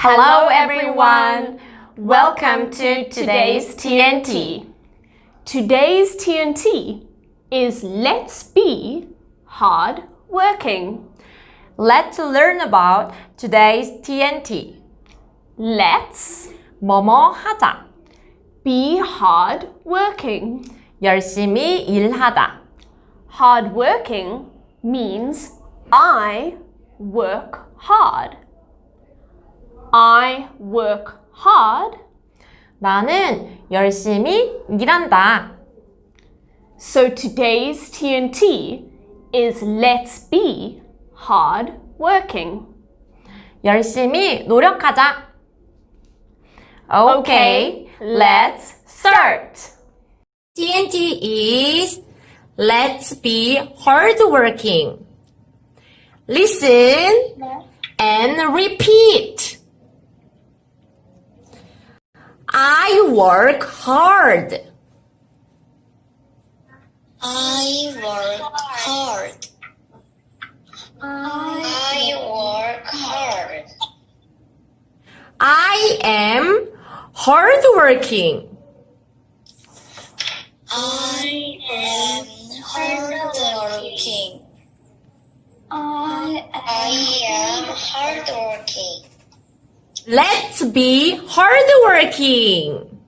Hello everyone! Welcome to today's TNT. Today's TNT is Let's Be Hard Working. Let's learn about today's TNT. Let's 뭐뭐 하자. be hard working. 열심히 일하다. Hard working means I work hard. I work hard. 나는 열심히 일한다. So today's TNT is let's be hard working. 열심히 노력하자. Okay, let's start. TNT is let's be hardworking. Listen and repeat. I work hard. I work hard. I work hard. I am hardworking. I am hardworking. I am hardworking. Let's be hardworking.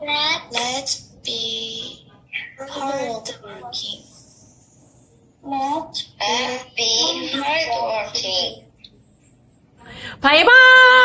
Let's be hardworking. Let's be hardworking. Bye bye.